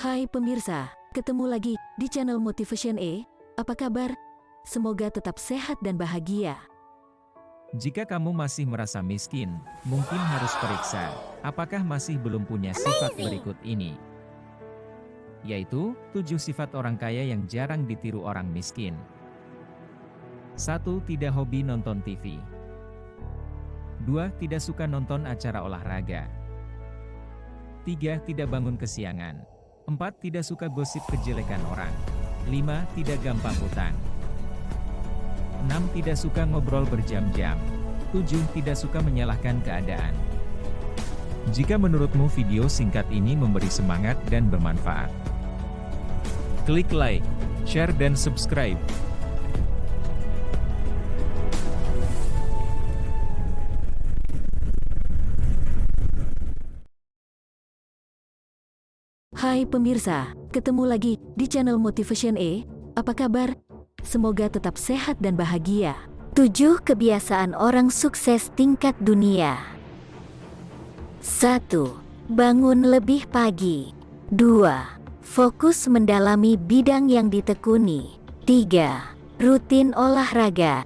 Hai pemirsa, ketemu lagi di channel Motivation E. Apa kabar? Semoga tetap sehat dan bahagia. Jika kamu masih merasa miskin, mungkin harus periksa, apakah masih belum punya sifat berikut ini. Yaitu, tujuh sifat orang kaya yang jarang ditiru orang miskin. 1. Tidak hobi nonton TV 2. Tidak suka nonton acara olahraga 3. Tidak bangun kesiangan 4. Tidak suka gosip kejelekan orang 5. Tidak gampang hutang 6. Tidak suka ngobrol berjam-jam 7. Tidak suka menyalahkan keadaan Jika menurutmu video singkat ini memberi semangat dan bermanfaat, klik like, share dan subscribe. Hai pemirsa, ketemu lagi di channel Motivation E. Apa kabar? Semoga tetap sehat dan bahagia. 7 kebiasaan orang sukses tingkat dunia. 1. Bangun lebih pagi. 2. Fokus mendalami bidang yang ditekuni. 3. Rutin olahraga.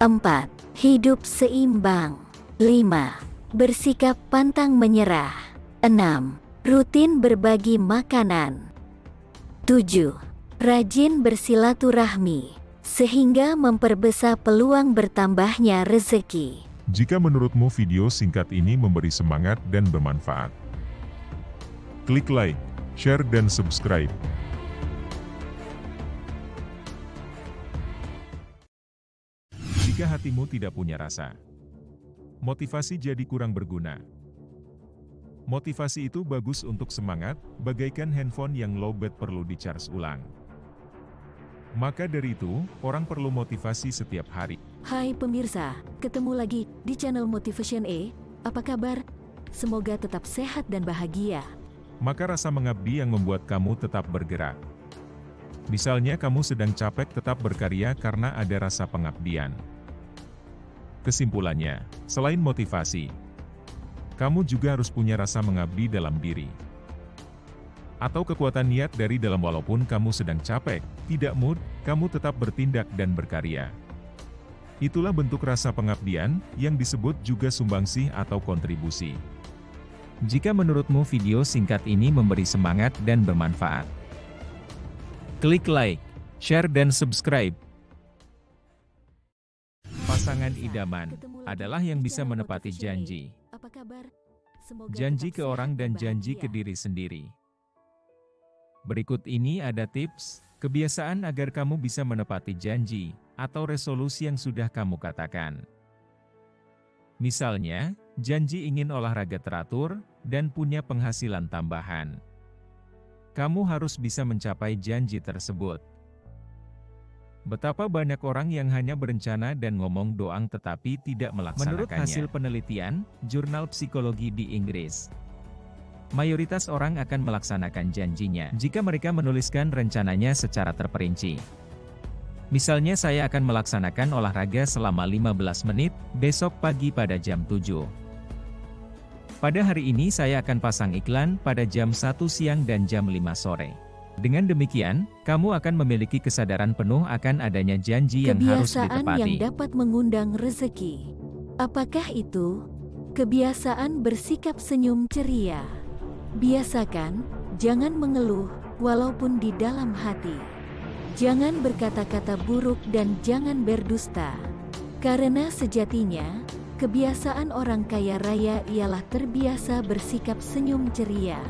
4. Hidup seimbang. 5. Bersikap pantang menyerah. 6. Rutin berbagi makanan. 7. Rajin bersilaturahmi, sehingga memperbesar peluang bertambahnya rezeki. Jika menurutmu video singkat ini memberi semangat dan bermanfaat, klik like, share dan subscribe. Jika hatimu tidak punya rasa, motivasi jadi kurang berguna. Motivasi itu bagus untuk semangat, bagaikan handphone yang lowbat perlu di-charge ulang. Maka dari itu, orang perlu motivasi setiap hari. Hai pemirsa, ketemu lagi di channel Motivation E. Apa kabar? Semoga tetap sehat dan bahagia. Maka rasa mengabdi yang membuat kamu tetap bergerak. Misalnya kamu sedang capek tetap berkarya karena ada rasa pengabdian. Kesimpulannya, selain motivasi, kamu juga harus punya rasa mengabdi dalam diri. Atau kekuatan niat dari dalam walaupun kamu sedang capek, tidak mood, kamu tetap bertindak dan berkarya. Itulah bentuk rasa pengabdian, yang disebut juga sumbangsih atau kontribusi. Jika menurutmu video singkat ini memberi semangat dan bermanfaat, klik like, share dan subscribe. Pasangan idaman adalah yang bisa menepati janji. Apa kabar? Semoga Janji ke orang dan janji bahagia. ke diri sendiri. Berikut ini ada tips, kebiasaan agar kamu bisa menepati janji, atau resolusi yang sudah kamu katakan. Misalnya, janji ingin olahraga teratur, dan punya penghasilan tambahan. Kamu harus bisa mencapai janji tersebut. Betapa banyak orang yang hanya berencana dan ngomong doang tetapi tidak melaksanakannya. Menurut hasil penelitian, jurnal psikologi di Inggris, mayoritas orang akan melaksanakan janjinya jika mereka menuliskan rencananya secara terperinci. Misalnya saya akan melaksanakan olahraga selama 15 menit, besok pagi pada jam 7. Pada hari ini saya akan pasang iklan pada jam 1 siang dan jam 5 sore. Dengan demikian, kamu akan memiliki kesadaran penuh akan adanya janji yang harus Kebiasaan yang ditepati. dapat mengundang rezeki. Apakah itu? Kebiasaan bersikap senyum ceria. Biasakan, jangan mengeluh, walaupun di dalam hati. Jangan berkata-kata buruk dan jangan berdusta. Karena sejatinya, kebiasaan orang kaya raya ialah terbiasa bersikap senyum ceria.